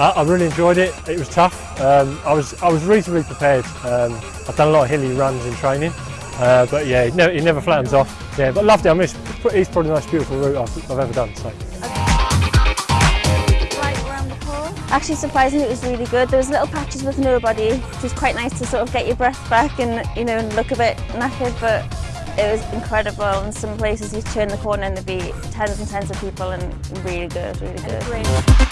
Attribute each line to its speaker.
Speaker 1: I, I really enjoyed it. It was tough. Um, I was I was reasonably prepared. Um, I've done a lot of hilly runs in training, uh, but yeah, it never, it never flattens off. Yeah, but loved it. I mean, it's, it's probably the most beautiful route I've, I've ever done. So.
Speaker 2: Actually, surprisingly, it was really good. There was little patches with nobody, which was quite nice to sort of get your breath back and you know look a bit knackered, but it was incredible. In some places, you turn the corner and there'd be tens and tens of people, and really good, really good.